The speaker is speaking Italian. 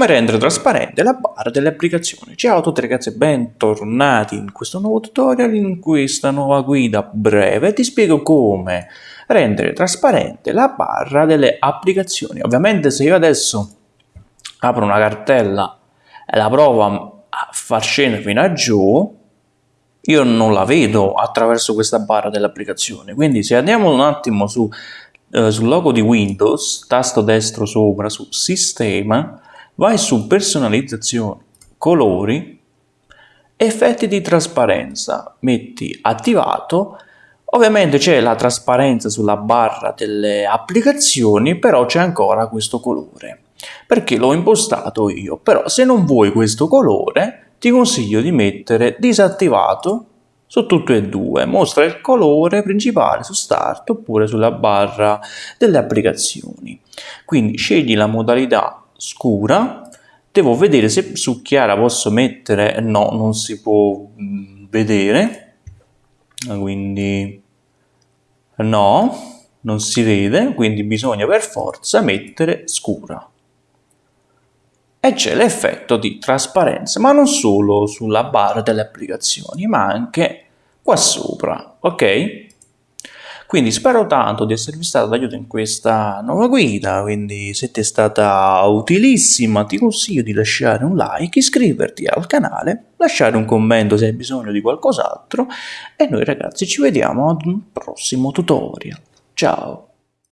Come rendere trasparente la barra delle applicazioni? Ciao a tutti ragazzi e bentornati in questo nuovo tutorial, in questa nuova guida breve ti spiego come rendere trasparente la barra delle applicazioni. Ovviamente se io adesso apro una cartella e la provo a far scendere fino a giù, io non la vedo attraverso questa barra delle applicazioni. Quindi se andiamo un attimo su, eh, sul logo di Windows, tasto destro sopra su Sistema, vai su personalizzazione, colori, effetti di trasparenza, metti attivato, ovviamente c'è la trasparenza sulla barra delle applicazioni, però c'è ancora questo colore, perché l'ho impostato io, però se non vuoi questo colore ti consiglio di mettere disattivato su tutte e due, mostra il colore principale su Start oppure sulla barra delle applicazioni. Quindi scegli la modalità scura. Devo vedere se su chiara posso mettere no non si può mm, vedere. Quindi no non si vede quindi bisogna per forza mettere scura. E c'è l'effetto di trasparenza ma non solo sulla barra delle applicazioni ma anche qua sopra ok quindi spero tanto di esservi stato d'aiuto in questa nuova guida, quindi se ti è stata utilissima ti consiglio di lasciare un like, iscriverti al canale, lasciare un commento se hai bisogno di qualcos'altro e noi ragazzi ci vediamo ad un prossimo tutorial. Ciao!